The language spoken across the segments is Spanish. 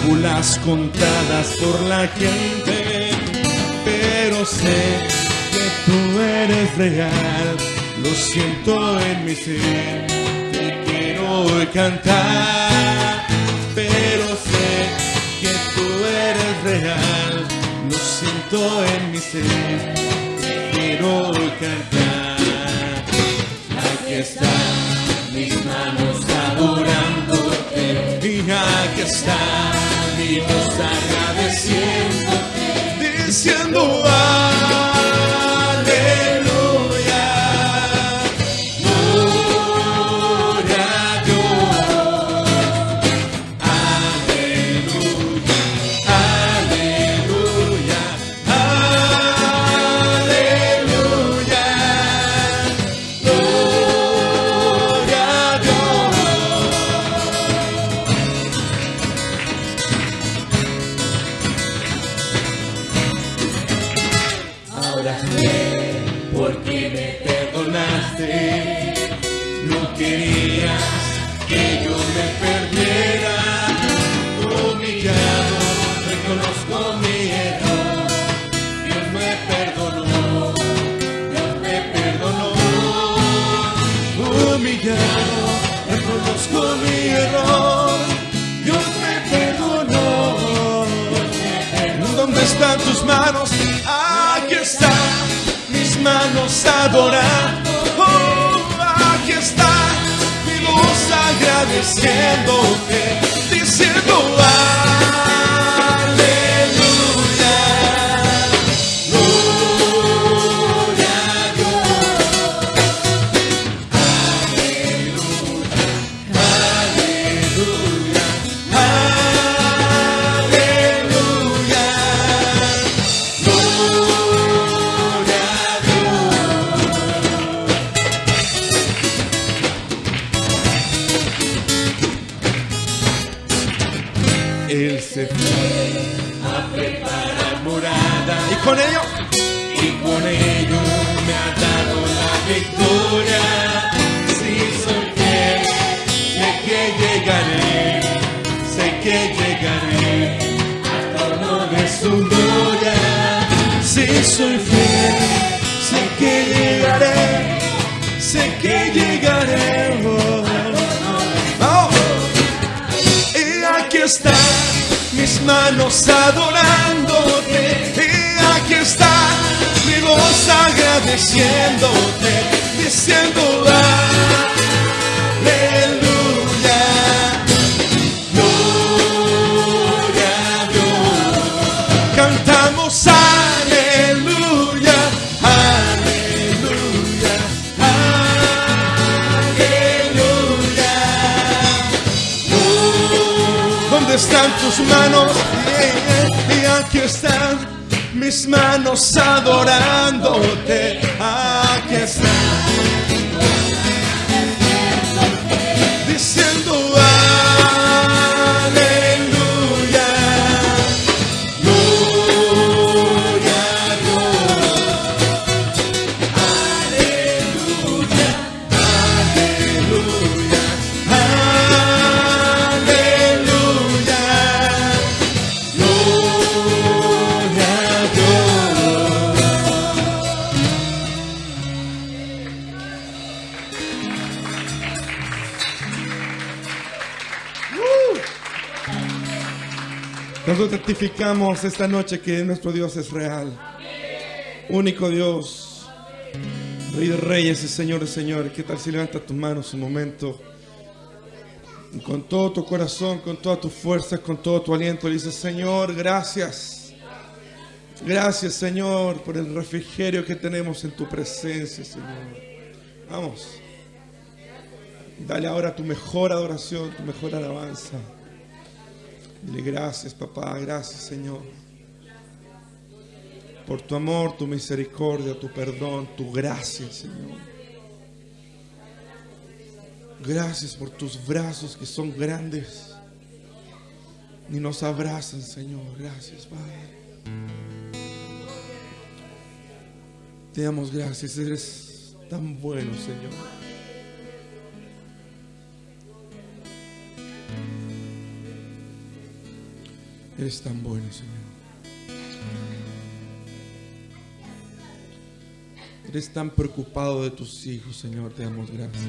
fábulas contadas por la gente, pero sé que tú eres real, lo siento en mi ser, te quiero cantar, pero sé que tú eres real, lo siento en mi ser. diciendo, ah. ¿Dónde están tus manos? Y aquí están mis manos adorándote. Aquí están. Dice Nosotros testificamos esta noche que nuestro Dios es real. Único Dios. Rey de reyes y Señor de señores. ¿Qué tal si levantas tus manos un momento? Con todo tu corazón, con todas tus fuerzas, con todo tu aliento, le dices, Señor, gracias. Gracias, Señor, por el refrigerio que tenemos en tu presencia, Señor. Vamos. Dale ahora tu mejor adoración, tu mejor alabanza. Dile gracias, papá, gracias, Señor. Por tu amor, tu misericordia, tu perdón, tu gracia, Señor. Gracias por tus brazos que son grandes y nos abrazan, Señor. Gracias, Padre. Te damos gracias, eres tan bueno, Señor. Eres tan bueno, Señor. Eres tan preocupado de tus hijos, Señor. Te damos gracias.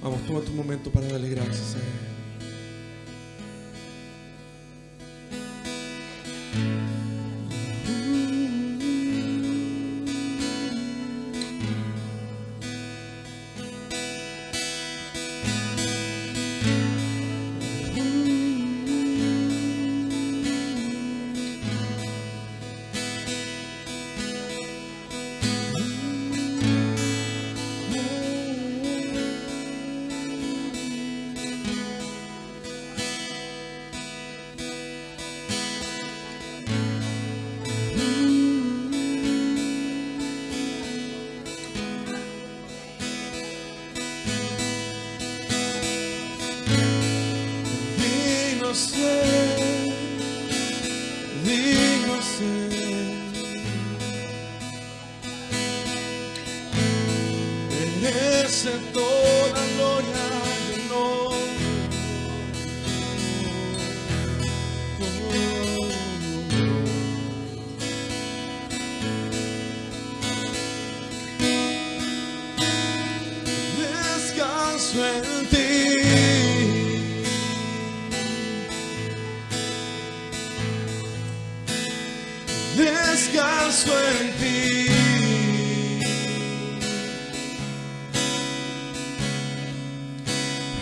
Vamos, toma tu momento para darle gracias a.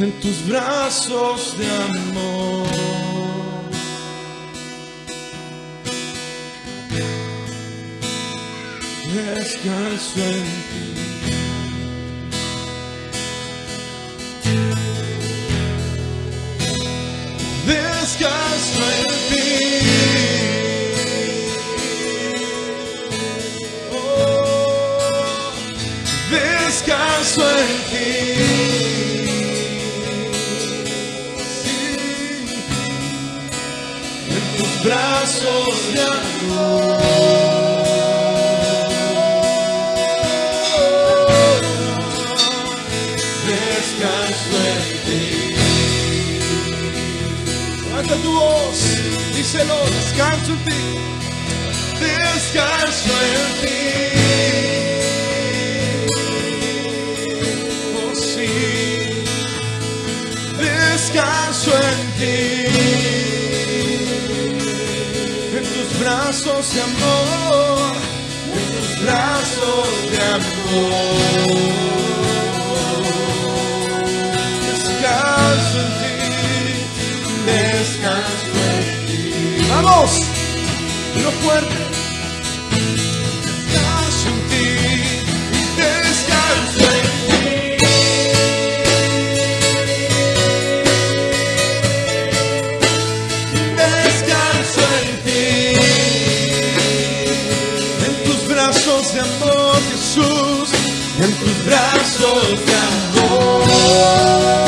En tus brazos de amor. Descanso en brazos de amor. Descanso en ti, descanso en ti. Vamos, lo fuerte. De amor.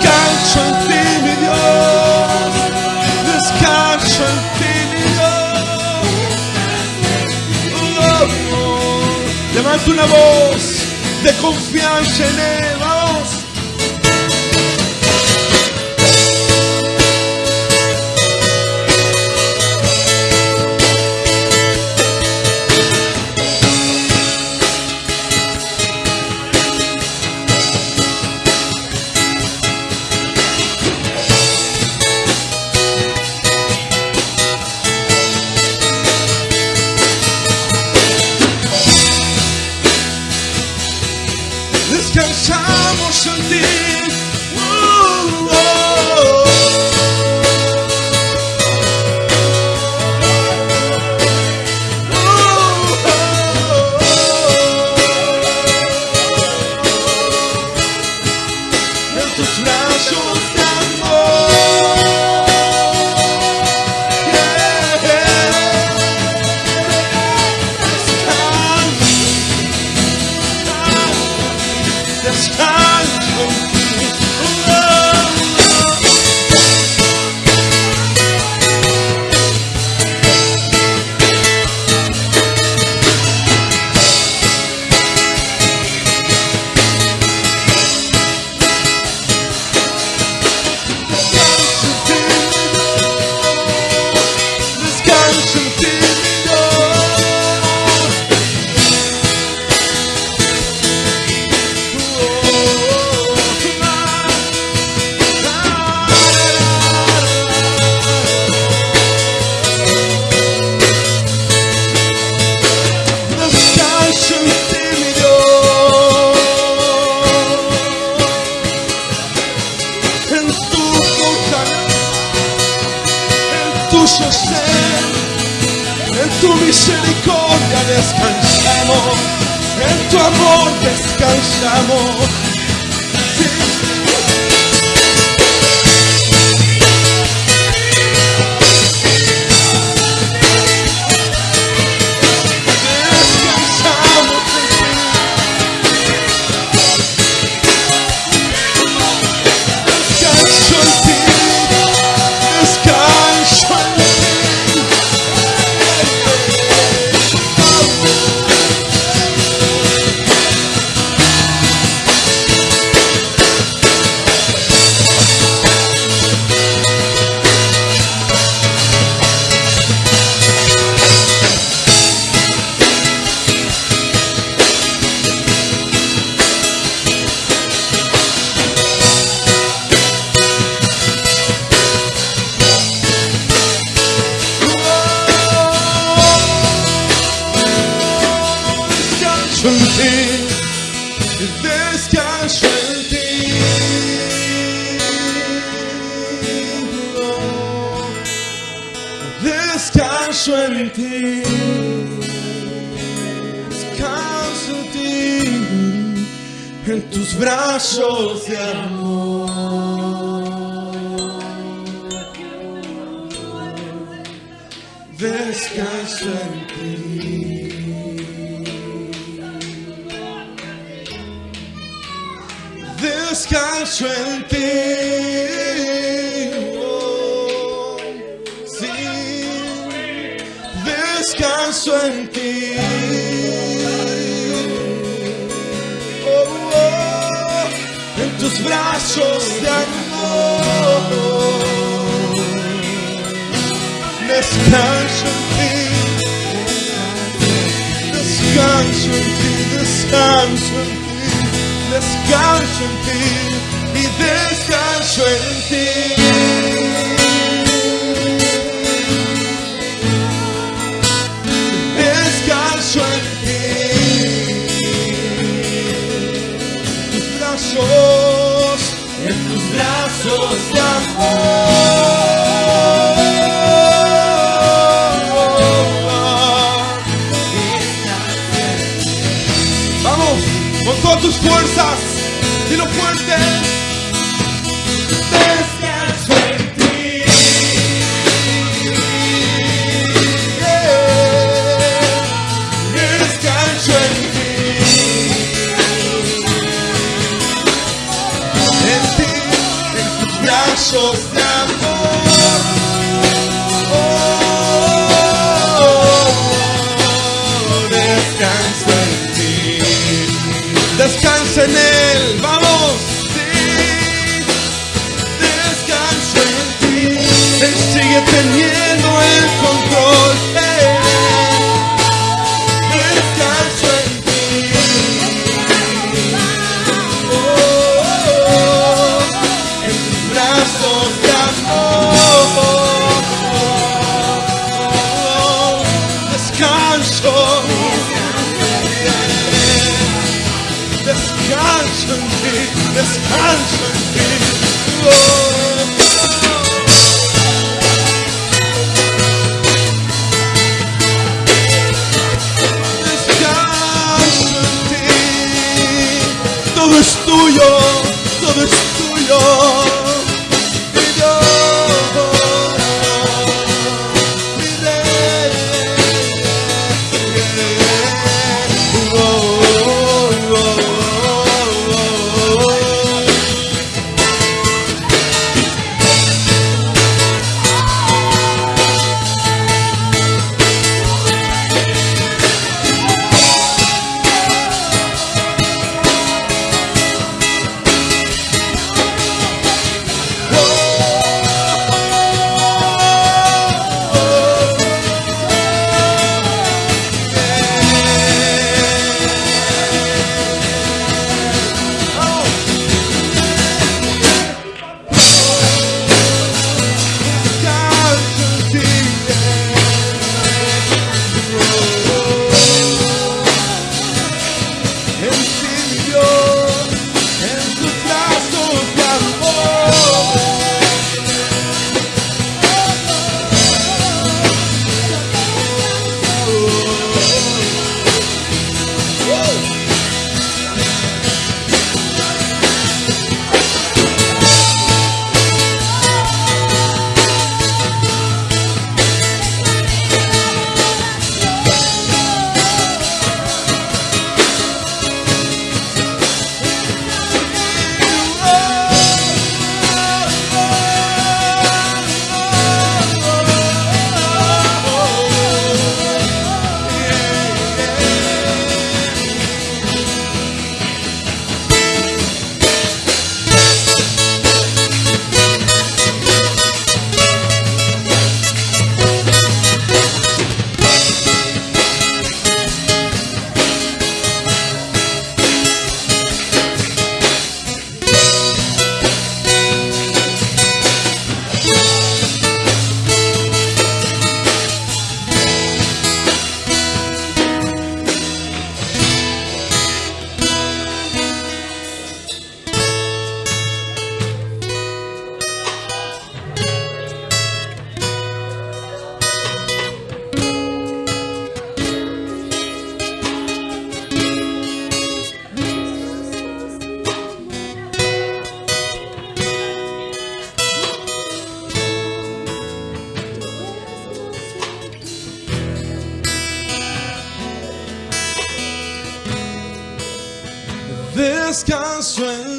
descanso en ti, mi Dios. Descanso en ti, mi Dios. Oh, oh. Levanta una voz de confianza en Él. descanso en ti. Oh, oh, en tus brazos de amor. Descanso en ti. Descanso en ti, descanso en ti. Descanso en ti y descanso en ti.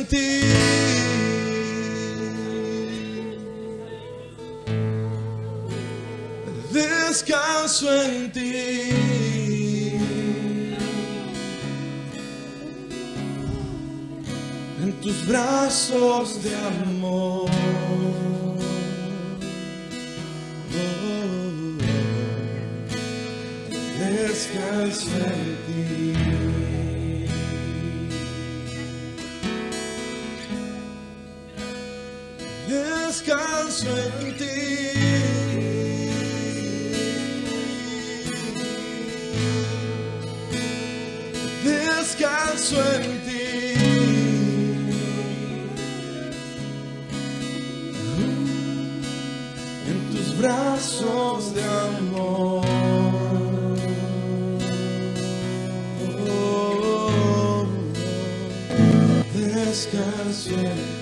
Ti. Descanso en ti. En tus brazos de amor. Descanso en ti. Descanso en ti. Descanso en ti. En tus brazos de amor. Descanso en.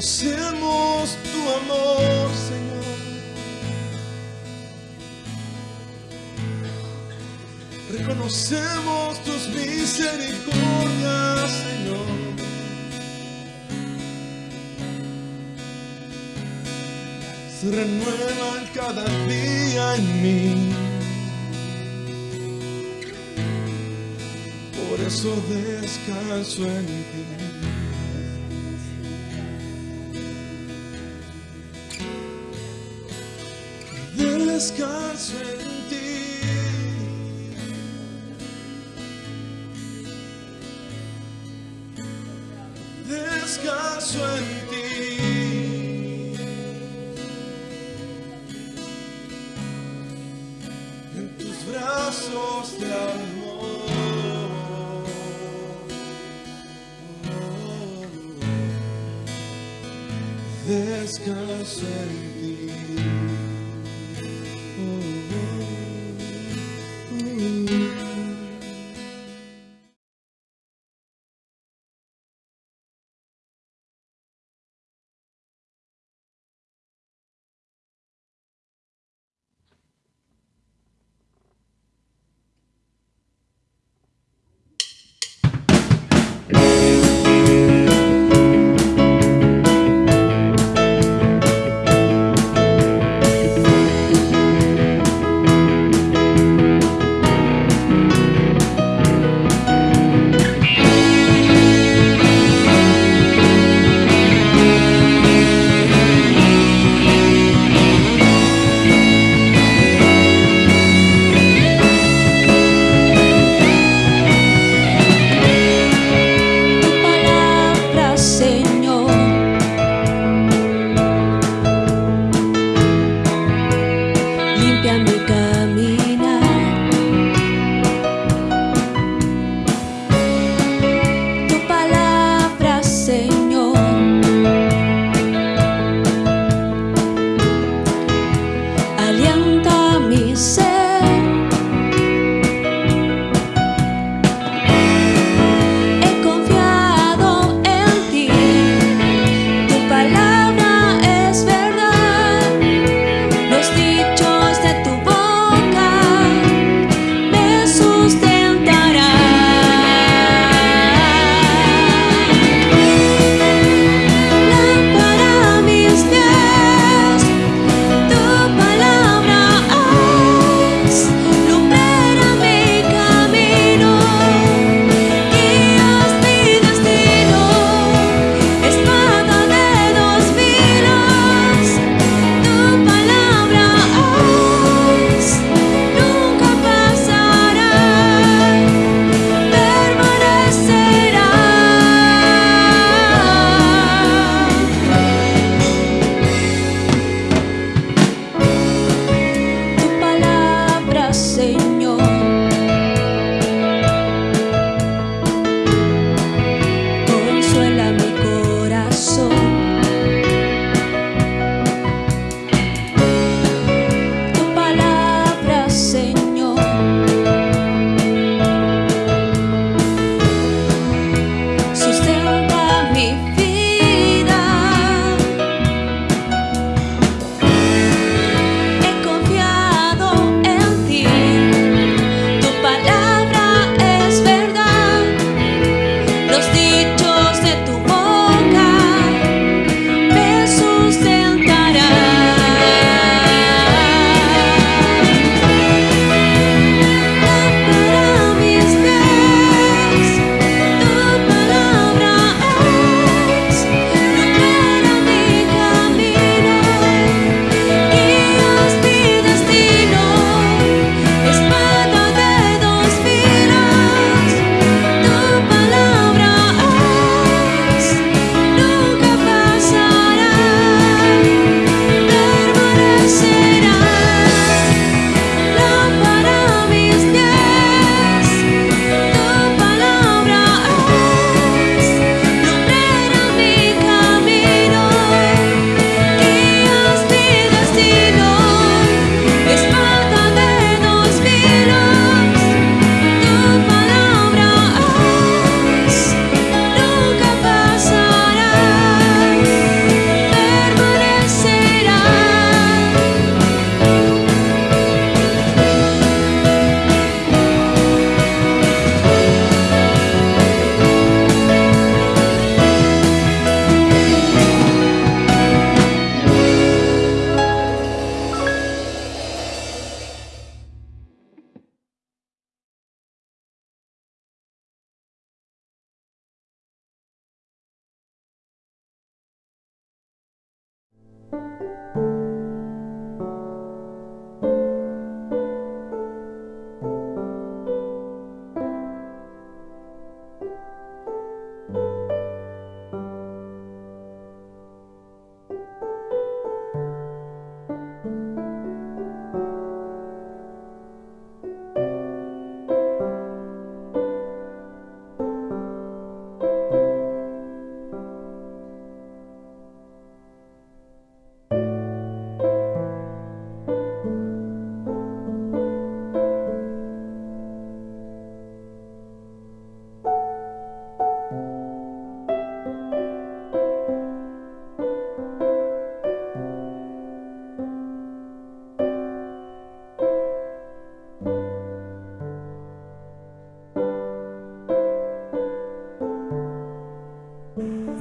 Reconocemos tu amor, Señor. Reconocemos tus misericordias, Señor. Se renuevan cada día en mí. Por eso descanso en ti. Descanso en ti. Descanso en ti. En tus brazos de amor. Descanso.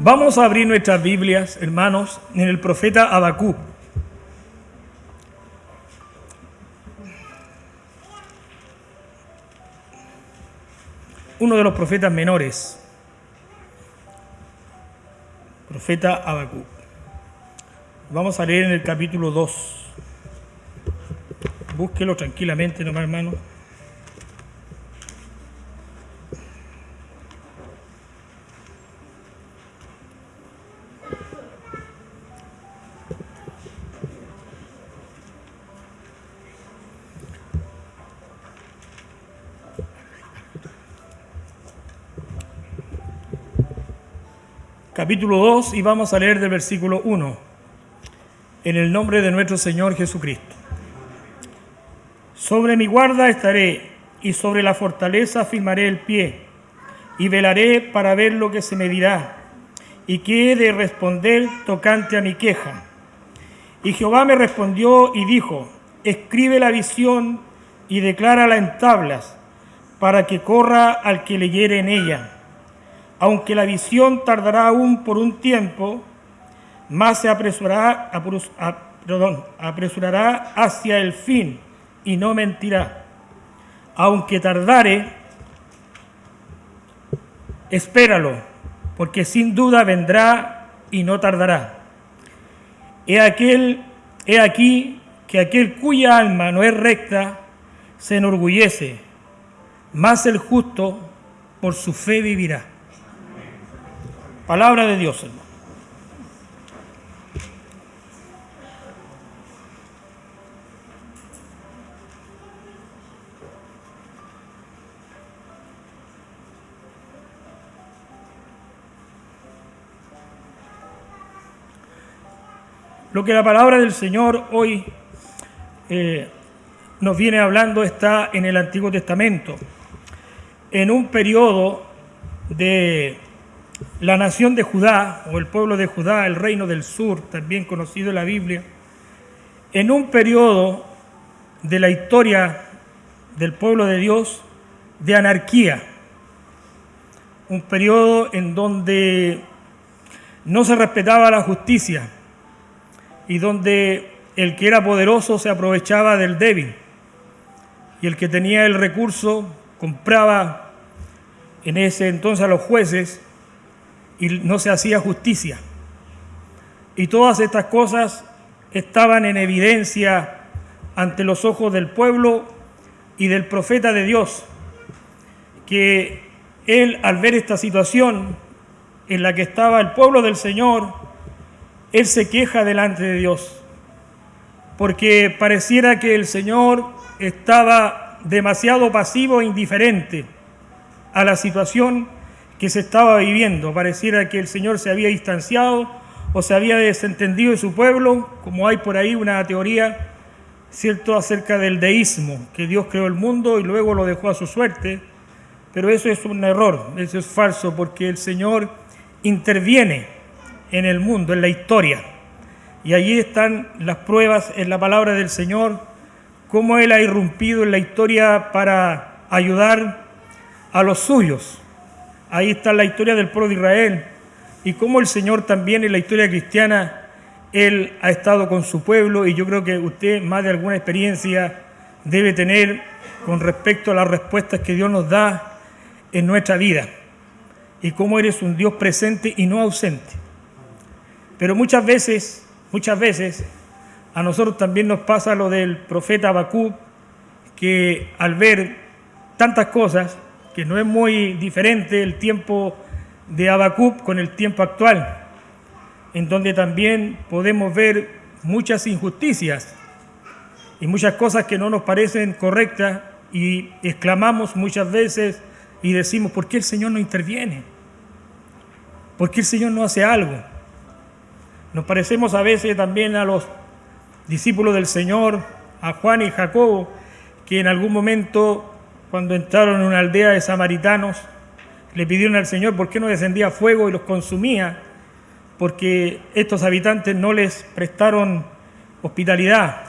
Vamos a abrir nuestras Biblias, hermanos, en el profeta Abacú. Uno de los profetas menores. Profeta Abacú. Vamos a leer en el capítulo 2. Búsquelo tranquilamente, nomás, hermano. Capítulo 2 y vamos a leer del versículo 1. En el nombre de nuestro Señor Jesucristo. Sobre mi guarda estaré y sobre la fortaleza firmaré el pie y velaré para ver lo que se me dirá y qué he de responder tocante a mi queja. Y Jehová me respondió y dijo, escribe la visión y declárala en tablas para que corra al que leyere en ella aunque la visión tardará aún por un tiempo, más se apresurará, hacia el fin y no mentirá. Aunque tardare, espéralo, porque sin duda vendrá y no tardará. He aquí que aquel cuya alma no es recta se enorgullece, más el justo por su fe vivirá. Palabra de Dios, hermano. Lo que la palabra del Señor hoy eh, nos viene hablando está en el Antiguo Testamento, en un periodo de la nación de Judá, o el pueblo de Judá, el reino del sur, también conocido en la Biblia, en un periodo de la historia del pueblo de Dios de anarquía, un periodo en donde no se respetaba la justicia y donde el que era poderoso se aprovechaba del débil y el que tenía el recurso compraba en ese entonces a los jueces y no se hacía justicia. Y todas estas cosas estaban en evidencia ante los ojos del pueblo y del profeta de Dios, que él al ver esta situación en la que estaba el pueblo del Señor, él se queja delante de Dios, porque pareciera que el Señor estaba demasiado pasivo e indiferente a la situación que se estaba viviendo. Pareciera que el Señor se había distanciado o se había desentendido de su pueblo, como hay por ahí una teoría, cierto, acerca del deísmo, que Dios creó el mundo y luego lo dejó a su suerte. Pero eso es un error, eso es falso, porque el Señor interviene en el mundo, en la historia. Y allí están las pruebas en la palabra del Señor, cómo Él ha irrumpido en la historia para ayudar a los suyos. Ahí está la historia del pueblo de Israel. Y cómo el Señor también en la historia cristiana, Él ha estado con su pueblo. Y yo creo que usted más de alguna experiencia debe tener con respecto a las respuestas que Dios nos da en nuestra vida. Y cómo eres un Dios presente y no ausente. Pero muchas veces muchas veces a nosotros también nos pasa lo del profeta Habacuc, que al ver tantas cosas, que no es muy diferente el tiempo de Habacuc con el tiempo actual, en donde también podemos ver muchas injusticias y muchas cosas que no nos parecen correctas y exclamamos muchas veces y decimos, ¿por qué el Señor no interviene? ¿Por qué el Señor no hace algo? Nos parecemos a veces también a los discípulos del Señor, a Juan y Jacobo, que en algún momento, cuando entraron en una aldea de samaritanos, le pidieron al Señor por qué no descendía fuego y los consumía, porque estos habitantes no les prestaron hospitalidad.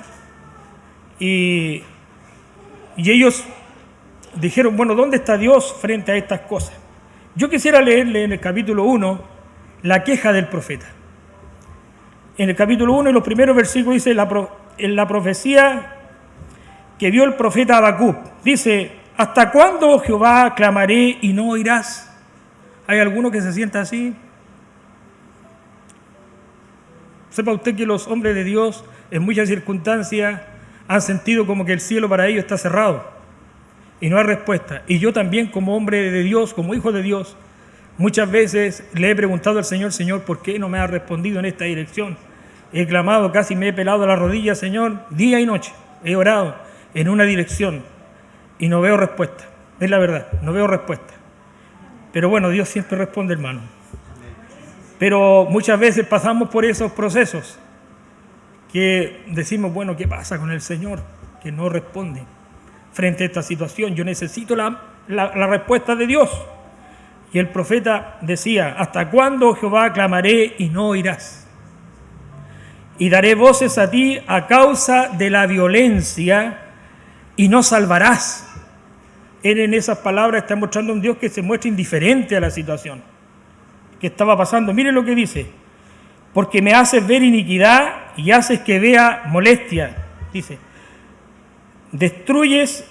Y, y ellos dijeron, bueno, ¿dónde está Dios frente a estas cosas? Yo quisiera leerle en el capítulo 1 la queja del profeta. En el capítulo 1, en los primeros versículos, dice en la profecía que vio el profeta Habacuc. Dice, ¿hasta cuándo, Jehová, clamaré y no oirás? ¿Hay alguno que se sienta así? Sepa usted que los hombres de Dios en muchas circunstancias han sentido como que el cielo para ellos está cerrado y no hay respuesta. Y yo también como hombre de Dios, como hijo de Dios, muchas veces le he preguntado al Señor, Señor, ¿por qué no me ha respondido en esta dirección? He clamado, casi me he pelado la rodilla, Señor, día y noche. He orado en una dirección y no veo respuesta. Es la verdad, no veo respuesta. Pero bueno, Dios siempre responde, hermano. Pero muchas veces pasamos por esos procesos que decimos, bueno, ¿qué pasa con el Señor? Que no responde frente a esta situación. Yo necesito la, respuesta de Dios. Y el profeta decía, ¿hasta cuándo Jehová clamaré y no oirás? Y daré voces a ti a causa de la violencia y no salvarás. Él en esas palabras está mostrando a un Dios que se muestra indiferente a la situación que estaba pasando. Miren lo que dice, porque me haces ver iniquidad y haces que vea molestia. Dice, Destruyes,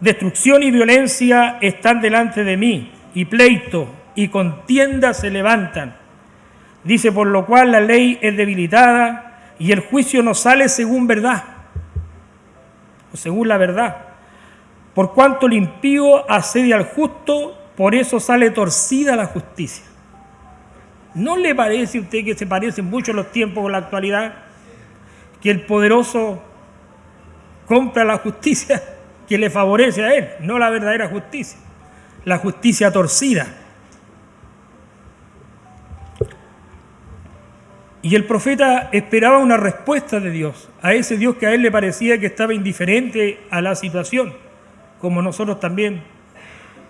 destrucción y violencia están delante de mí, y pleito y contienda se levantan. Dice, por lo cual la ley es debilitada y el juicio no sale según verdad, o según la verdad. Por cuanto el impío asedia al justo, por eso sale torcida la justicia. ¿No le parece a usted que se parecen mucho los tiempos con la actualidad? Que el poderoso compra la justicia que le favorece a él, no la verdadera justicia, la justicia torcida. Y el profeta esperaba una respuesta de Dios, a ese Dios que a él le parecía que estaba indiferente a la situación, como nosotros también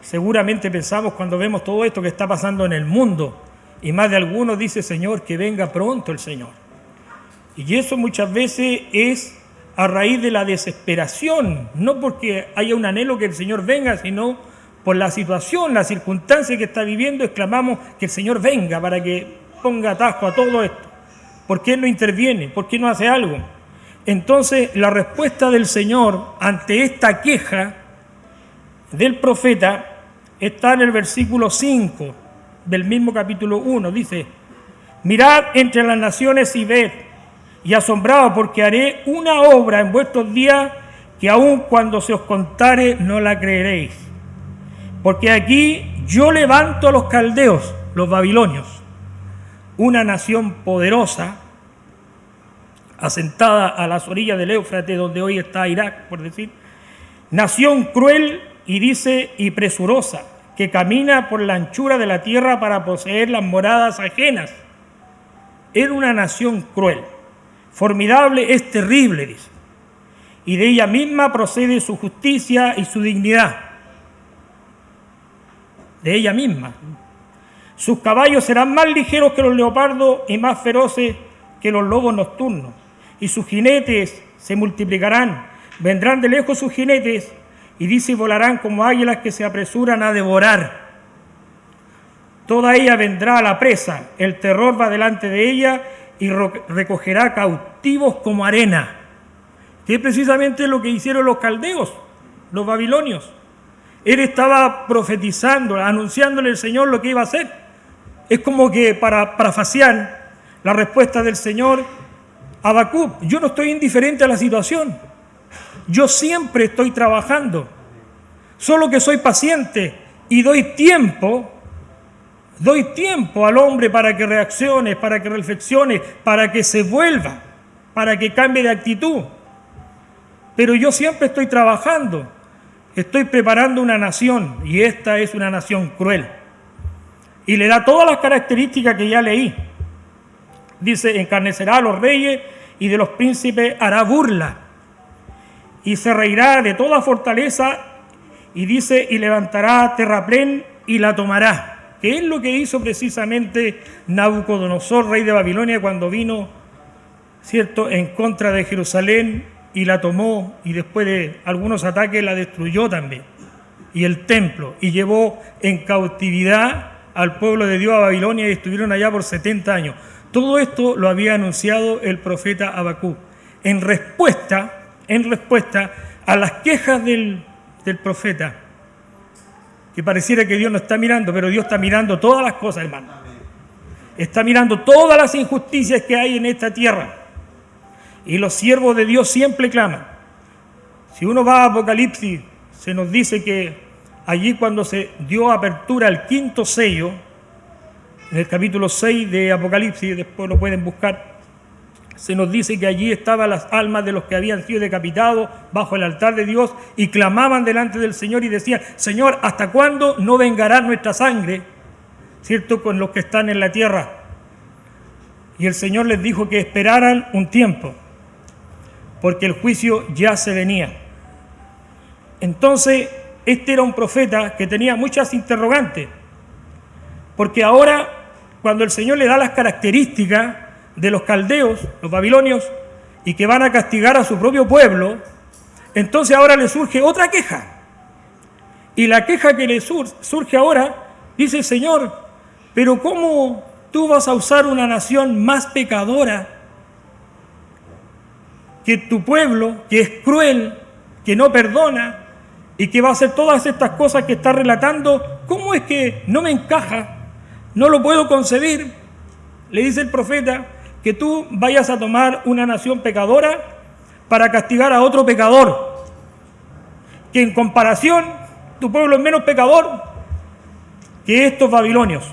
seguramente pensamos cuando vemos todo esto que está pasando en el mundo. Y más de algunos dice, Señor, que venga pronto el Señor. Y eso muchas veces es a raíz de la desesperación, no porque haya un anhelo que el Señor venga, sino por la situación, la circunstancia que está viviendo, exclamamos que el Señor venga para que ponga atajo a todo esto. ¿Por qué no interviene? ¿Por qué no hace algo? Entonces, la respuesta del Señor ante esta queja del profeta está en el versículo 5 del mismo capítulo 1. Dice, mirad entre las naciones y ved y asombrado porque haré una obra en vuestros días que aun cuando se os contare no la creeréis. Porque aquí yo levanto a los caldeos, los babilonios, una nación poderosa, asentada a las orillas del Éufrates, donde hoy está Irak, por decir, nación cruel y dice y presurosa, que camina por la anchura de la tierra para poseer las moradas ajenas. Era una nación cruel. Formidable es terrible, dice. Y de ella misma procede su justicia y su dignidad. De ella misma. Sus caballos serán más ligeros que los leopardos y más feroces que los lobos nocturnos. Y sus jinetes se multiplicarán. Vendrán de lejos sus jinetes y dice y volarán como águilas que se apresuran a devorar. Toda ella vendrá a la presa, el terror va delante de ella y recogerá cautivos como arena, que es precisamente lo que hicieron los caldeos, los babilonios. Él estaba profetizando, anunciándole al Señor lo que iba a hacer. Es como que para, para la respuesta del Señor, Habacuc, yo no estoy indiferente a la situación. Yo siempre estoy trabajando. Solo que soy paciente y doy tiempo, doy tiempo al hombre para que reaccione, para que reflexione, para que se vuelva, para que cambie de actitud. Pero yo siempre estoy trabajando, estoy preparando una nación y esta es una nación cruel. Y le da todas las características que ya leí. Dice, encarnecerá a los reyes y de los príncipes hará burla. Y se reirá de toda fortaleza y dice, y levantará terraplén y la tomará. Que es lo que hizo precisamente Nabucodonosor, rey de Babilonia, cuando vino, ¿cierto?, en contra de Jerusalén y la tomó y después de algunos ataques la destruyó también. Y el templo, y llevó en cautividad al pueblo de Dios a Babilonia y estuvieron allá por 70 años. Todo esto lo había anunciado el profeta Abacú en respuesta, en respuesta a las quejas del, profeta, que pareciera que Dios no está mirando, pero Dios está mirando todas las cosas, hermano. Está mirando todas las injusticias que hay en esta tierra. Y los siervos de Dios siempre claman. Si uno va a Apocalipsis, se nos dice que allí cuando se dio apertura al quinto sello, en el capítulo 6 de Apocalipsis, después lo pueden buscar, se nos dice que allí estaban las almas de los que habían sido decapitados bajo el altar de Dios y clamaban delante del Señor y decían, Señor, ¿hasta cuándo no vengará nuestra sangre? ¿Cierto? Con los que están en la tierra. Y el Señor les dijo que esperaran un tiempo porque el juicio ya se venía. Entonces, este era un profeta que tenía muchas interrogantes, porque ahora, cuando el Señor le da las características de los caldeos, los babilonios, y que van a castigar a su propio pueblo, entonces ahora le surge otra queja. Y la queja que le surge ahora, dice Señor, pero ¿cómo tú vas a usar una nación más pecadora que tu pueblo, que es cruel, que no perdona y que va a hacer todas estas cosas que está relatando, ¿cómo es que no me encaja? No lo puedo concebir. Le dice el profeta que tú vayas a tomar una nación pecadora para castigar a otro pecador, que en comparación tu pueblo es menos pecador que estos babilonios.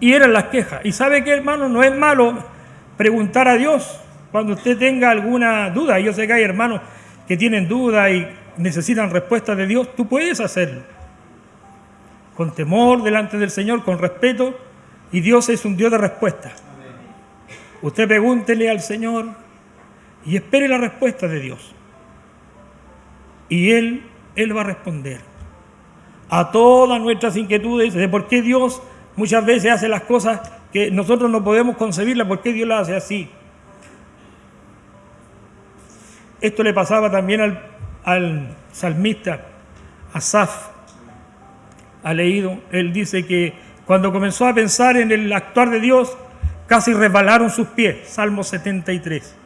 Y eran las quejas. Y sabe que hermano, no es malo preguntar a Dios cuando usted tenga alguna duda, yo sé que hay hermanos que tienen duda y necesitan respuesta de Dios, tú puedes hacerlo. Con temor delante del Señor, con respeto, y Dios es un Dios de respuesta. Usted pregúntele al Señor y espere la respuesta de Dios. Y Él, Él va a responder a todas nuestras inquietudes de por qué Dios muchas veces hace las cosas que nosotros no podemos concebirlas, por qué Dios las hace así. Esto le pasaba también al, al salmista Asaf. Ha leído, él dice que cuando comenzó a pensar en el actuar de Dios, casi resbalaron sus pies. Salmo 73.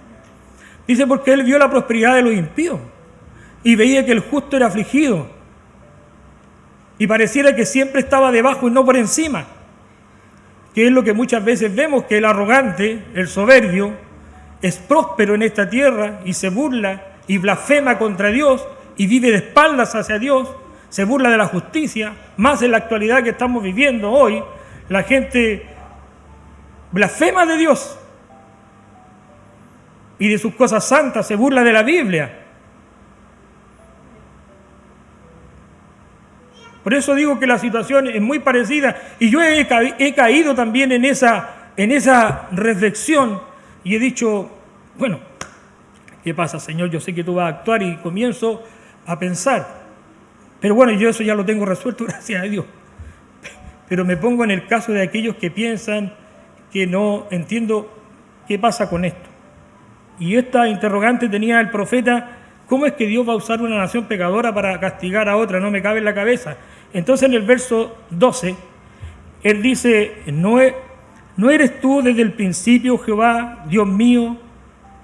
Dice porque él vio la prosperidad de los impíos y veía que el justo era afligido y pareciera que siempre estaba debajo y no por encima, que es lo que muchas veces vemos, que el arrogante, el soberbio, es próspero en esta tierra y se burla y blasfema contra Dios y vive de espaldas hacia Dios, se burla de la justicia, más en la actualidad que estamos viviendo hoy, la gente blasfema de Dios y de sus cosas santas, se burla de la Biblia. Por eso digo que la situación es muy parecida y yo he, caído también en esa, en esa reflexión y he dicho, bueno, ¿qué pasa, Señor? Yo sé que tú vas a actuar y comienzo a pensar. Pero bueno, yo eso ya lo tengo resuelto, gracias a Dios. Pero me pongo en el caso de aquellos que piensan que no entiendo qué pasa con esto. Y esta interrogante tenía el profeta, ¿cómo es que Dios va a usar una nación pecadora para castigar a otra? No me cabe en la cabeza. Entonces en el verso 12, él dice, no, ¿No eres tú desde el principio, Jehová, Dios mío,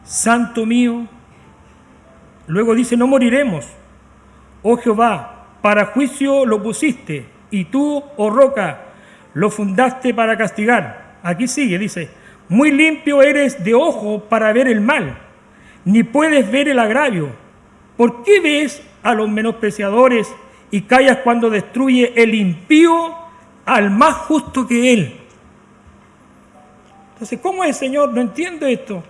santo mío? Luego dice, no moriremos. Oh Jehová, para juicio lo pusiste, y tú, oh roca, lo fundaste para castigar. Aquí sigue, dice, muy limpio eres de ojo para ver el mal, ni puedes ver el agravio. ¿Por qué ves a los menospreciadores y callas cuando destruye el impío al más justo que él? Entonces, ¿cómo es, Señor? No entiendo esto.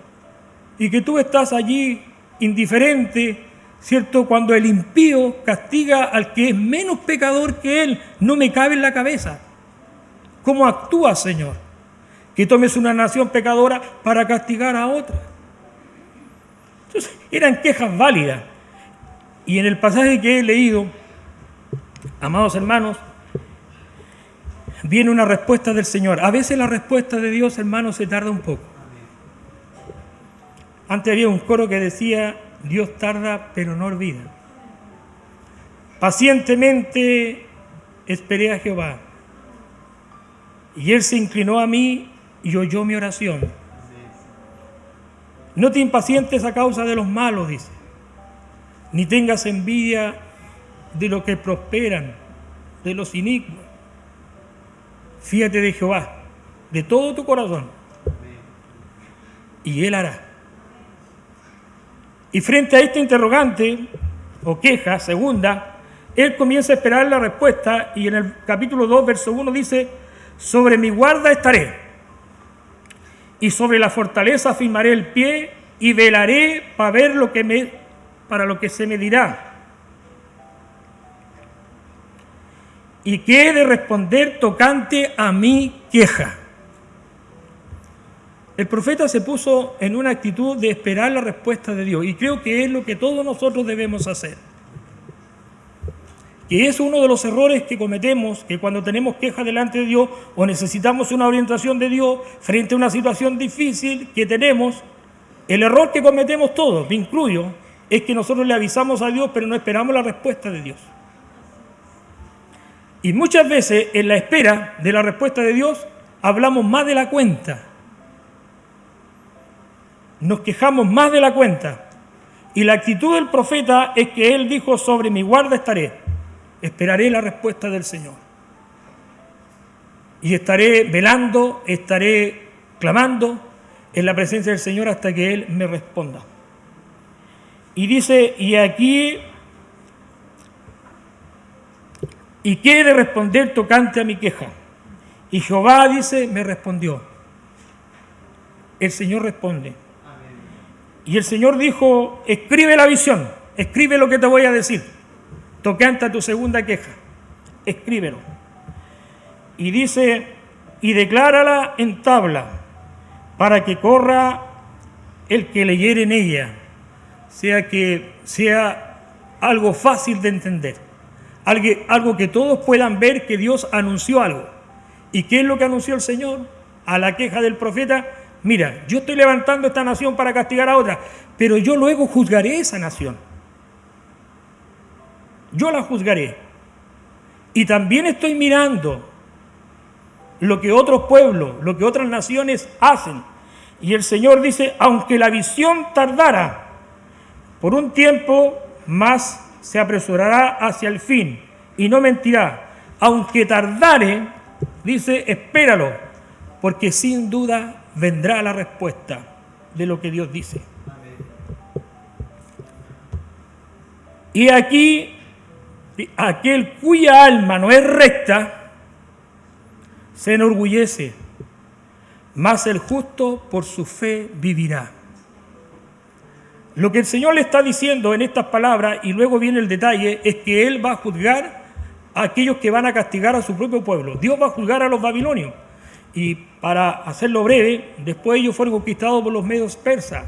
Y que tú estás allí indiferente, ¿cierto? Cuando el impío castiga al que es menos pecador que él, no me cabe en la cabeza. ¿Cómo actúa, Señor? Que tomes una nación pecadora para castigar a otra. Entonces, eran quejas válidas. Y en el pasaje que he leído, amados hermanos, viene una respuesta del Señor. A veces la respuesta de Dios, hermanos, se tarda un poco. Antes había un coro que decía, Dios tarda pero no olvida. Pacientemente esperé a Jehová y Él se inclinó a mí y oyó mi oración. No te impacientes a causa de los malos, dice, ni tengas envidia de los que prosperan, de los inicuos. Fíjate de Jehová, de todo tu corazón, y Él hará. Y frente a este interrogante o queja segunda, él comienza a esperar la respuesta y en el capítulo 2, verso 1 dice, sobre mi guarda estaré y sobre la fortaleza afirmaré el pie y velaré para ver lo que me, para lo que se me dirá. Y que he de responder tocante a mi queja. El profeta se puso en una actitud de esperar la respuesta de Dios y creo que es lo que todos nosotros debemos hacer. Que es uno de los errores que cometemos, que cuando tenemos queja delante de Dios o necesitamos una orientación de Dios frente a una situación difícil que tenemos, el error que cometemos todos, me incluyo, es que nosotros le avisamos a Dios pero no esperamos la respuesta de Dios. Y muchas veces en la espera de la respuesta de Dios hablamos más de la cuenta nos quejamos más de la cuenta. Y la actitud del profeta es que él dijo, sobre mi guarda estaré, esperaré la respuesta del Señor. Y estaré velando, estaré clamando en la presencia del Señor hasta que Él me responda. Y dice, y aquí, ¿y qué he de responder tocante a mi queja? Y Jehová dice, me respondió. El Señor responde, y el Señor dijo, escribe la visión, escribe lo que te voy a decir. Tocante a tu segunda queja, escríbelo. Y dice, y declárala en tabla, para que corra el que leyere en ella, sea que sea algo fácil de entender, algo, que todos puedan ver que Dios anunció algo. ¿Y qué es lo que anunció el Señor? A la queja del profeta, mira, yo estoy levantando esta nación para castigar a otra, pero yo luego juzgaré esa nación. Yo la juzgaré. Y también estoy mirando lo que otros pueblos, lo que otras naciones hacen. Y el Señor dice, aunque la visión tardara, por un tiempo más se apresurará hacia el fin y no mentirá. Aunque tardare, dice, espéralo, porque sin duda vendrá la respuesta de lo que Dios dice. Y aquí, aquel cuya alma no es recta, se enorgullece, mas el justo por su fe vivirá. Lo que el Señor le está diciendo en estas palabras, y luego viene el detalle, es que Él va a juzgar a aquellos que van a castigar a su propio pueblo. Dios va a juzgar a los babilonios. Y para hacerlo breve, después ellos fueron conquistados por los medios persas,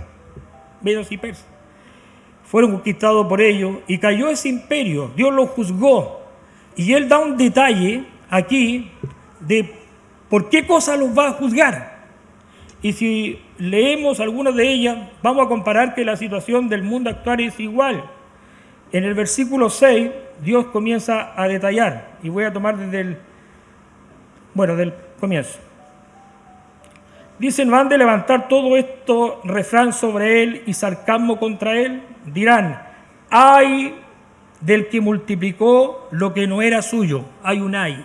medios y persas. Fueron conquistados por ellos y cayó ese imperio, Dios lo juzgó. Y él da un detalle aquí de por qué cosa los va a juzgar. Y si leemos algunas de ellas, vamos a comparar que la situación del mundo actual es igual. En el versículo 6, Dios comienza a detallar, y voy a tomar desde el, bueno, del comienzo. Dicen, van de levantar todo esto refrán sobre él y sarcasmo contra él. Dirán, hay del que multiplicó lo que no era suyo. Hay un hay.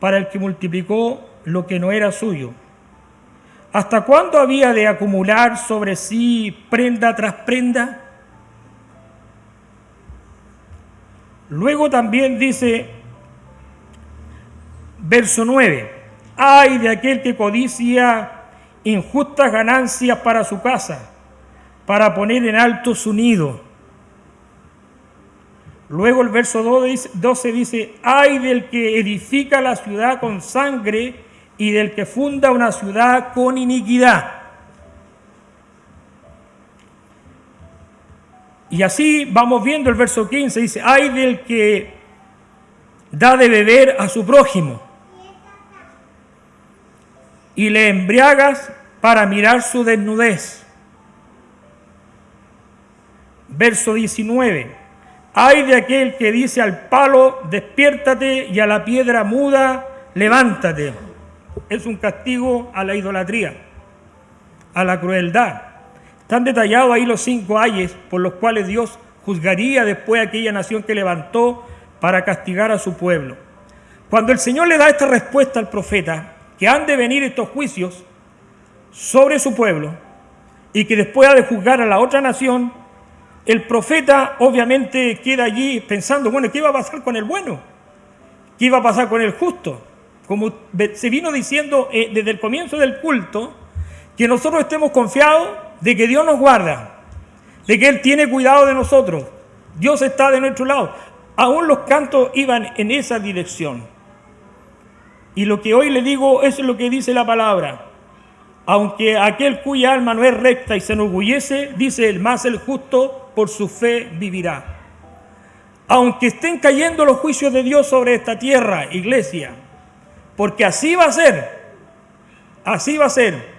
Para el que multiplicó lo que no era suyo. ¿Hasta cuándo había de acumular sobre sí prenda tras prenda? Luego también dice, verso 9, ay de aquel que codicia injustas ganancias para su casa, para poner en alto su nido. Luego el verso 12 dice, ay del que edifica la ciudad con sangre y del que funda una ciudad con iniquidad. Y así vamos viendo el verso 15, dice, ay del que da de beber a su prójimo y le embriagas para mirar su desnudez. Verso 19, ay de aquel que dice al palo, despiértate y a la piedra muda, levántate. Es un castigo a la idolatría, a la crueldad están detallados ahí los cinco ayes por los cuales Dios juzgaría después a aquella nación que levantó para castigar a su pueblo. Cuando el Señor le da esta respuesta al profeta, que han de venir estos juicios sobre su pueblo y que después ha de juzgar a la otra nación, el profeta obviamente queda allí pensando, bueno, ¿qué iba a pasar con el bueno? ¿Qué iba a pasar con el justo? Como se vino diciendo eh, desde el comienzo del culto, que nosotros estemos confiados de que Dios nos guarda, de que Él tiene cuidado de nosotros. Dios está de nuestro lado. Aún los cantos iban en esa dirección. Y lo que hoy le digo, es lo que dice la palabra. Aunque aquel cuya alma no es recta y se enorgullece, dice el más el justo, por su fe vivirá. Aunque estén cayendo los juicios de Dios sobre esta tierra, iglesia, porque así va a ser, así va a ser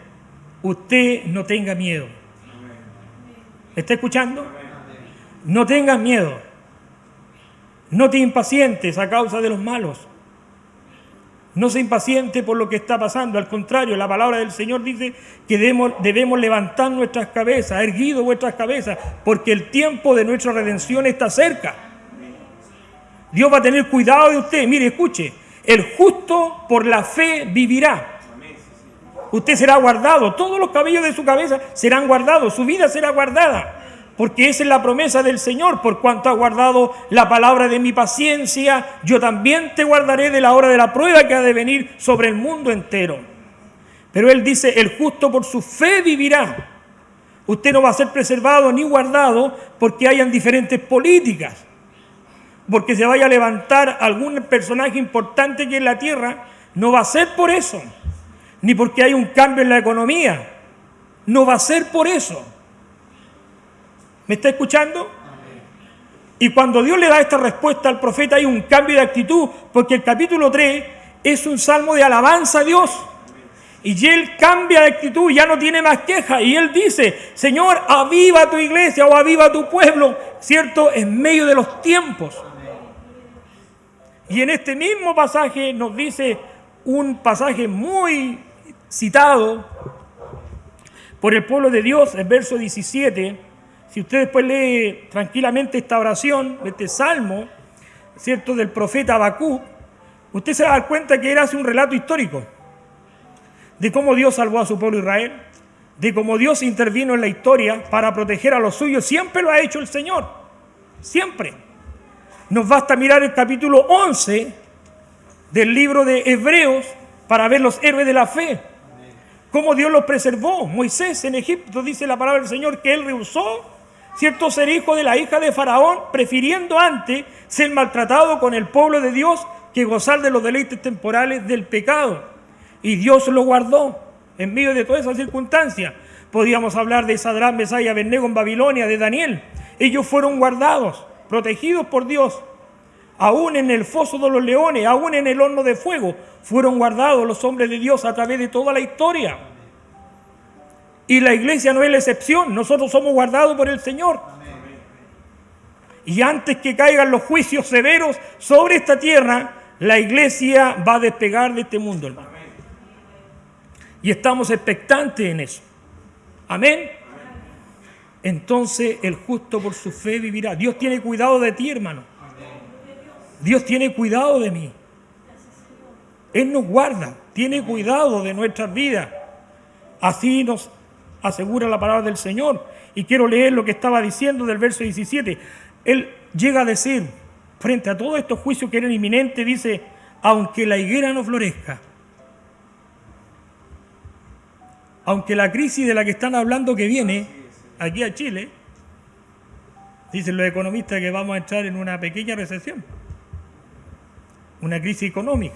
usted no tenga miedo. ¿Está escuchando? No tengas miedo. No te impacientes a causa de los malos. No se impaciente por lo que está pasando. Al contrario, la palabra del Señor dice que debemos, levantar nuestras cabezas, erguido vuestras cabezas, porque el tiempo de nuestra redención está cerca. Dios va a tener cuidado de usted. Mire, escuche, el justo por la fe vivirá usted será guardado, todos los cabellos de su cabeza serán guardados, su vida será guardada, porque esa es la promesa del Señor, por cuanto ha guardado la palabra de mi paciencia, yo también te guardaré de la hora de la prueba que ha de venir sobre el mundo entero. Pero Él dice, el justo por su fe vivirá. Usted no va a ser preservado ni guardado porque hayan diferentes políticas, porque se vaya a levantar algún personaje importante que en la tierra, no va a ser por eso ni porque hay un cambio en la economía. No va a ser por eso. ¿Me está escuchando? Y cuando Dios le da esta respuesta al profeta hay un cambio de actitud, porque el capítulo 3 es un salmo de alabanza a Dios. Y él cambia de actitud, ya no tiene más queja. Y él dice, Señor, aviva tu iglesia o aviva tu pueblo, ¿cierto? En medio de los tiempos. Y en este mismo pasaje nos dice un pasaje muy citado por el pueblo de Dios, el verso 17, si usted después lee tranquilamente esta oración, este salmo, ¿cierto?, del profeta Abacú, usted se va a dar cuenta que era hace un relato histórico de cómo Dios salvó a su pueblo Israel, de cómo Dios intervino en la historia para proteger a los suyos. Siempre lo ha hecho el Señor, siempre. Nos basta mirar el capítulo 11 del libro de Hebreos para ver los héroes de la fe cómo Dios los preservó. Moisés en Egipto dice la palabra del Señor que él rehusó, cierto, ser hijo de la hija de Faraón, prefiriendo antes ser maltratado con el pueblo de Dios que gozar de los deleites temporales del pecado. Y Dios lo guardó en medio de todas esas circunstancias. Podríamos hablar de Sadrán, Mesaya, Abednego en Babilonia, de Daniel. Ellos fueron guardados, protegidos por Dios aún en el foso de los leones, aún en el horno de fuego, fueron guardados los hombres de Dios a través de toda la historia. Y la iglesia no es la excepción, nosotros somos guardados por el Señor. Y antes que caigan los juicios severos sobre esta tierra, la iglesia va a despegar de este mundo, hermano. Y estamos expectantes en eso. Amén. Entonces el justo por su fe vivirá. Dios tiene cuidado de ti, hermano. Dios tiene cuidado de mí. Él nos guarda, tiene cuidado de nuestras vidas. Así nos asegura la palabra del Señor. Y quiero leer lo que estaba diciendo del verso 17. Él llega a decir, frente a todos estos juicios que eran inminentes, dice, aunque la higuera no florezca, aunque la crisis de la que están hablando que viene aquí a Chile, dicen los economistas que vamos a entrar en una pequeña recesión, una crisis económica.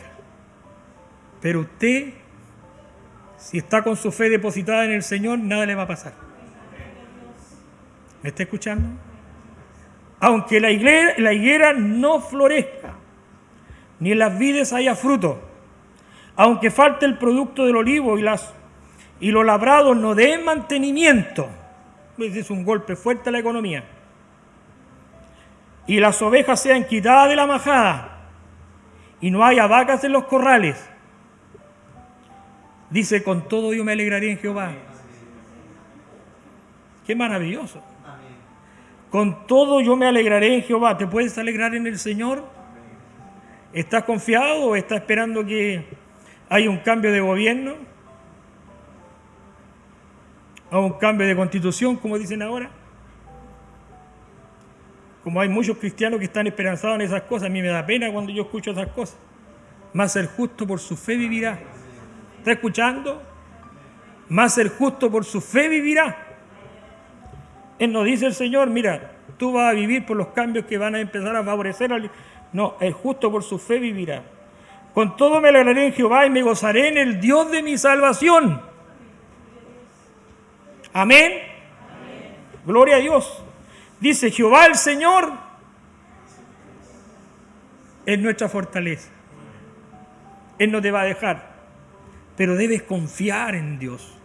Pero usted, si está con su fe depositada en el Señor, nada le va a pasar. ¿Me está escuchando? Aunque la higuera, la higuera no florezca, ni en las vides haya fruto, aunque falte el producto del olivo y, las, y los labrados no den mantenimiento, es un golpe fuerte a la economía, y las ovejas sean quitadas de la majada, y no haya vacas en los corrales, dice, con todo yo me alegraré en Jehová. Qué maravilloso. Con todo yo me alegraré en Jehová. ¿Te puedes alegrar en el Señor? ¿Estás confiado o estás esperando que haya un cambio de gobierno? ¿O un cambio de constitución, como dicen ahora? Como hay muchos cristianos que están esperanzados en esas cosas, a mí me da pena cuando yo escucho esas cosas. Más ser justo por su fe vivirá. ¿Está escuchando? Más ser justo por su fe vivirá. Él nos dice el Señor, mira, tú vas a vivir por los cambios que van a empezar a favorecer al... No, el justo por su fe vivirá. Con todo me alegraré en Jehová y me gozaré en el Dios de mi salvación. Amén. Gloria a Dios. Dice Jehová el Señor es nuestra fortaleza. Él no te va a dejar, pero debes confiar en Dios.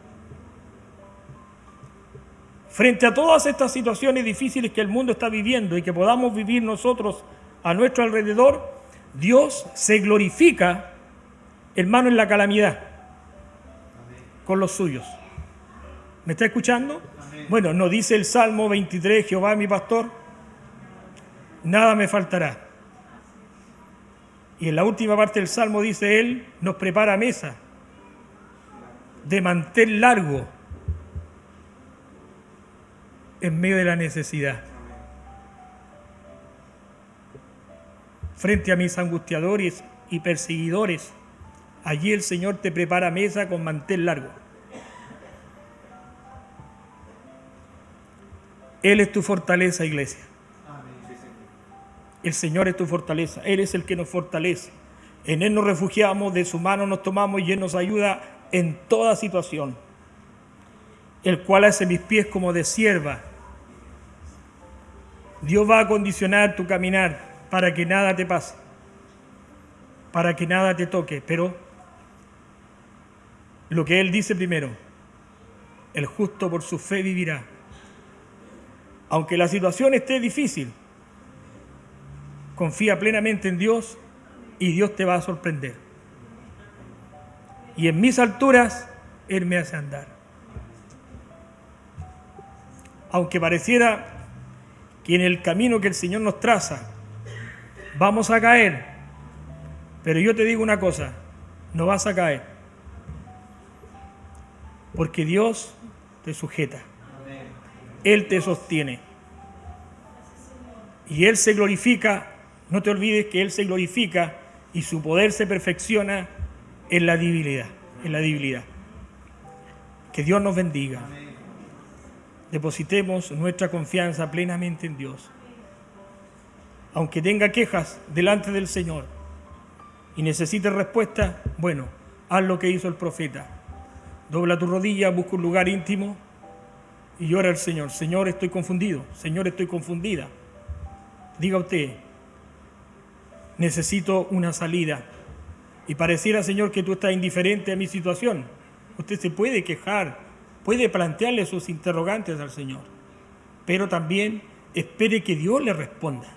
Frente a todas estas situaciones difíciles que el mundo está viviendo y que podamos vivir nosotros a nuestro alrededor, Dios se glorifica, hermano, en la calamidad con los suyos. ¿Me está escuchando? Bueno, nos dice el Salmo 23, Jehová mi pastor, nada me faltará. Y en la última parte del Salmo dice Él, nos prepara mesa de mantel largo en medio de la necesidad. Frente a mis angustiadores y perseguidores, allí el Señor te prepara mesa con mantel largo. Él es tu fortaleza, iglesia. El Señor es tu fortaleza. Él es el que nos fortalece. En Él nos refugiamos, de su mano nos tomamos y Él nos ayuda en toda situación. El cual hace mis pies como de sierva Dios va a condicionar tu caminar para que nada te pase, para que nada te toque, pero lo que Él dice primero, el justo por su fe vivirá. Aunque la situación esté difícil, confía plenamente en Dios y Dios te va a sorprender. Y en mis alturas, Él me hace andar. Aunque pareciera que en el camino que el Señor nos traza vamos a caer. Pero yo te digo una cosa, no vas a caer. Porque Dios te sujeta. Él te sostiene. Y Él se glorifica, no te olvides que Él se glorifica y su poder se perfecciona en la debilidad, en la debilidad. Que Dios nos bendiga depositemos nuestra confianza plenamente en Dios. Aunque tenga quejas delante del Señor y necesite respuesta, bueno, haz lo que hizo el profeta. Dobla tu rodilla, busca un lugar íntimo y llora al Señor. Señor, estoy confundido. Señor, estoy confundida. Diga usted, necesito una salida. Y pareciera, Señor, que tú estás indiferente a mi situación. Usted se puede quejar, puede plantearle sus interrogantes al Señor, pero también espere que Dios le responda.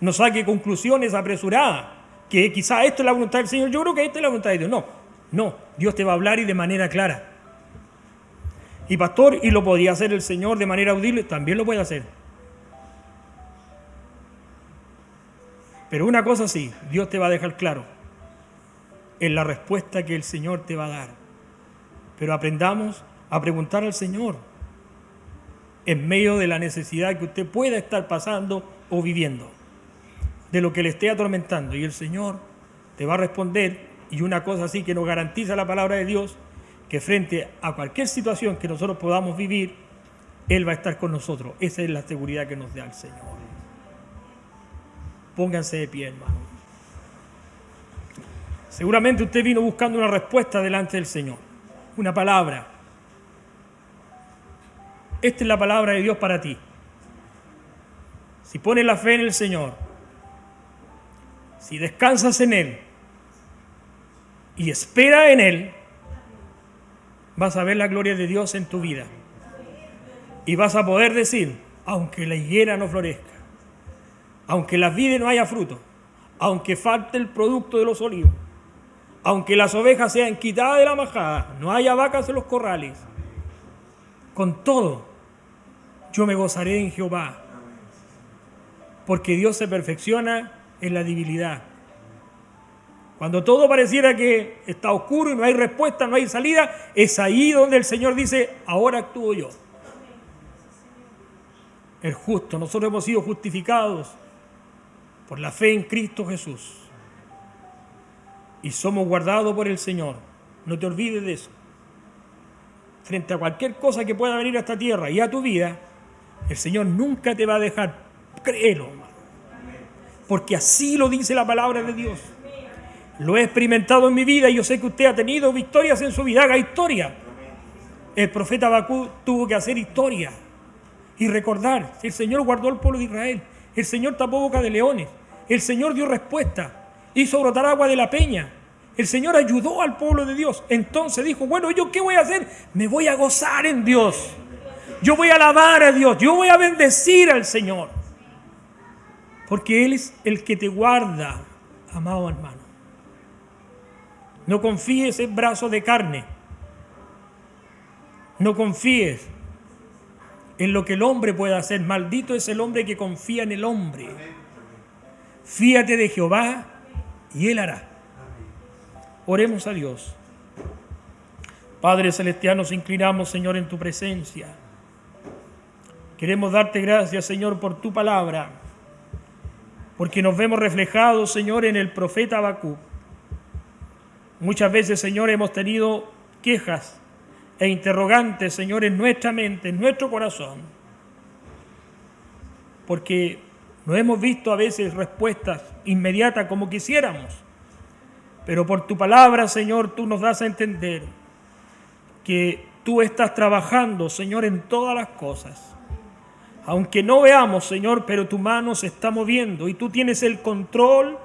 No saque conclusiones apresuradas, que quizá esto es la voluntad del Señor, yo creo que esta es la voluntad de Dios. No, no, Dios te va a hablar y de manera clara. Y pastor, y lo podía hacer el Señor de manera audible, también lo puede hacer. Pero una cosa sí, Dios te va a dejar claro en la respuesta que el Señor te va a dar pero aprendamos a preguntar al Señor en medio de la necesidad que usted pueda estar pasando o viviendo, de lo que le esté atormentando. Y el Señor te va a responder, y una cosa así que nos garantiza la palabra de Dios, que frente a cualquier situación que nosotros podamos vivir, Él va a estar con nosotros. Esa es la seguridad que nos da el Señor. Pónganse de pie, hermano. Seguramente usted vino buscando una respuesta delante del Señor, una palabra. Esta es la palabra de Dios para ti. Si pones la fe en el Señor, si descansas en Él y espera en Él, vas a ver la gloria de Dios en tu vida. Y vas a poder decir, aunque la higuera no florezca, aunque la vida no haya fruto, aunque falte el producto de los olivos, aunque las ovejas sean quitadas de la majada, no haya vacas en los corrales, con todo, yo me gozaré en Jehová, porque Dios se perfecciona en la debilidad. Cuando todo pareciera que está oscuro y no hay respuesta, no hay salida, es ahí donde el Señor dice, ahora actúo yo. El justo, nosotros hemos sido justificados por la fe en Cristo Jesús. Y somos guardados por el Señor. No te olvides de eso. Frente a cualquier cosa que pueda venir a esta tierra y a tu vida, el Señor nunca te va a dejar. Créelo. Porque así lo dice la palabra de Dios. Lo he experimentado en mi vida y yo sé que usted ha tenido victorias en su vida. Haga historia. El profeta Bakú tuvo que hacer historia y recordar. El Señor guardó al pueblo de Israel. El Señor tapó boca de leones. El Señor dio respuesta. Hizo brotar agua de la peña. El Señor ayudó al pueblo de Dios. Entonces dijo, bueno, ¿yo qué voy a hacer? Me voy a gozar en Dios. Yo voy a alabar a Dios. Yo voy a bendecir al Señor. Porque Él es el que te guarda, amado hermano. No confíes en brazos de carne. No confíes en lo que el hombre pueda hacer. Maldito es el hombre que confía en el hombre. Fíate de Jehová y Él hará. Oremos a Dios. Padre Celestial, nos inclinamos, Señor, en tu presencia. Queremos darte gracias, Señor, por tu palabra, porque nos vemos reflejados, Señor, en el profeta Habacuc Muchas veces, Señor, hemos tenido quejas e interrogantes, Señor, en nuestra mente, en nuestro corazón, porque no hemos visto a veces respuestas inmediatas como quisiéramos. Pero por tu palabra, Señor, tú nos das a entender que tú estás trabajando, Señor, en todas las cosas. Aunque no veamos, Señor, pero tu mano se está moviendo y tú tienes el control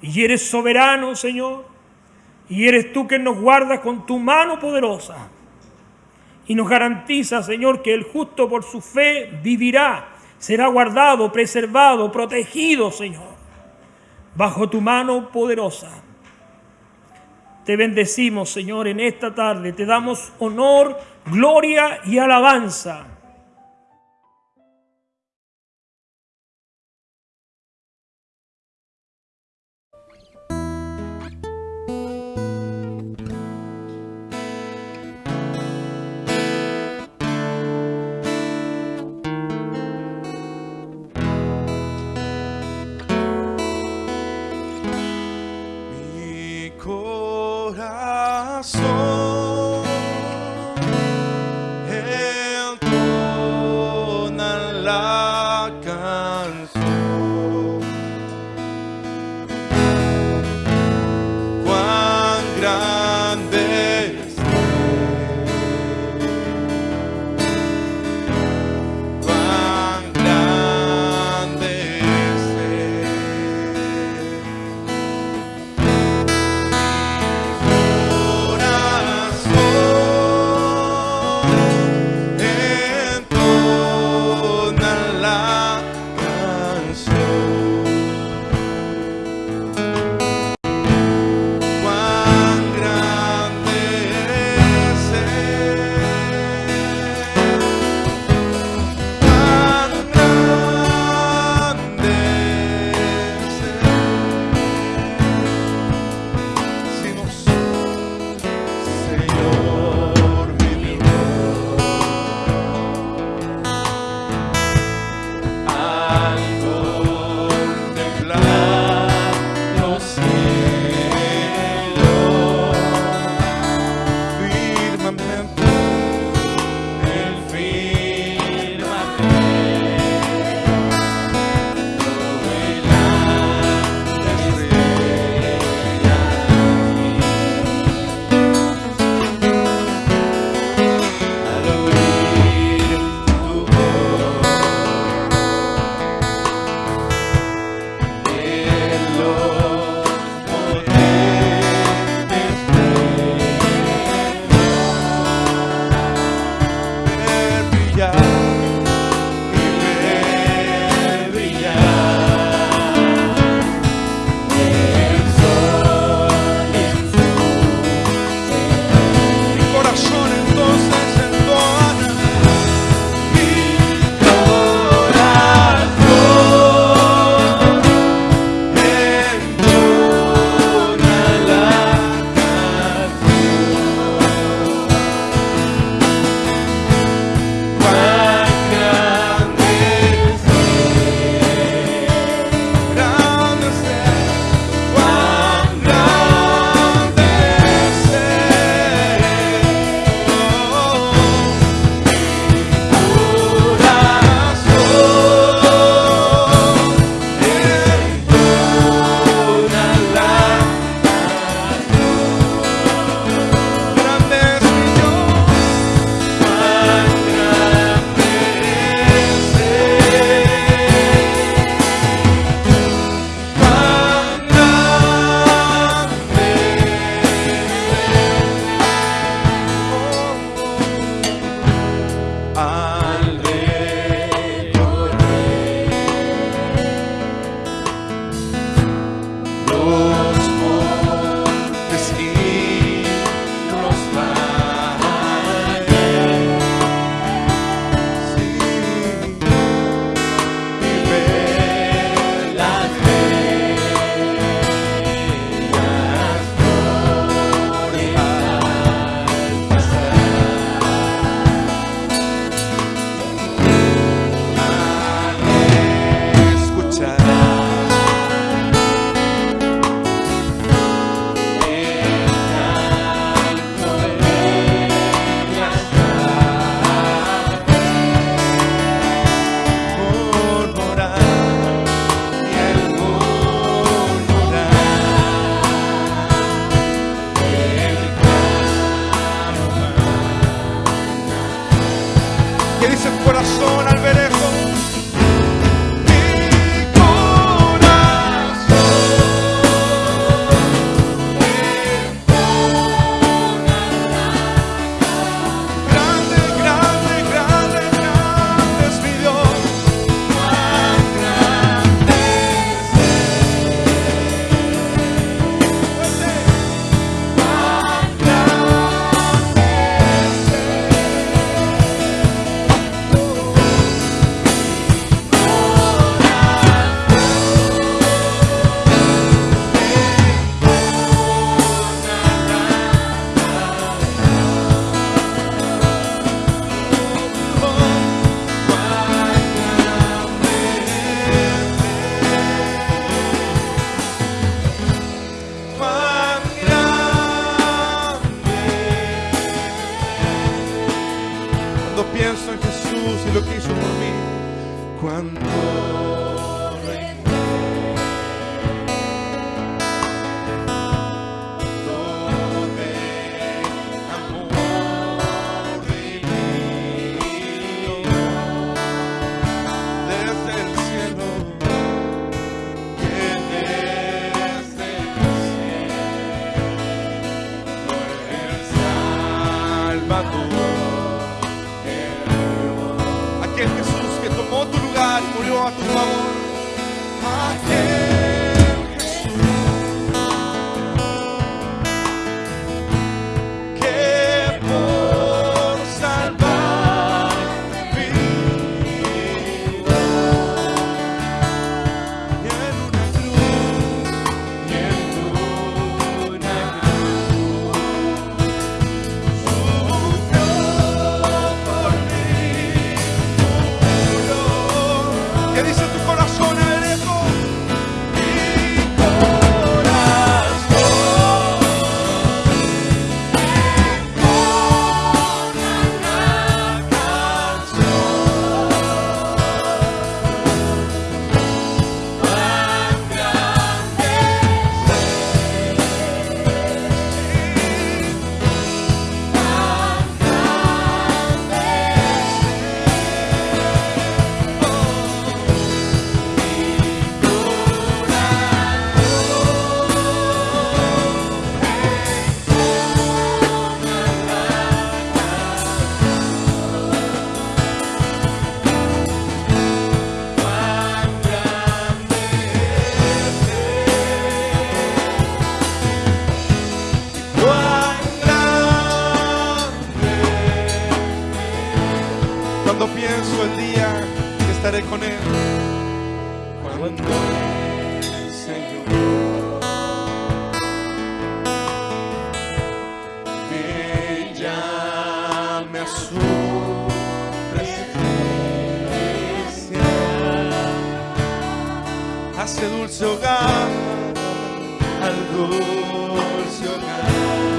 y eres soberano, Señor. Y eres tú que nos guardas con tu mano poderosa. Y nos garantiza, Señor, que el justo por su fe vivirá, será guardado, preservado, protegido, Señor, bajo tu mano poderosa. Te bendecimos, Señor, en esta tarde. Te damos honor, gloria y alabanza dulce al dulce hogar.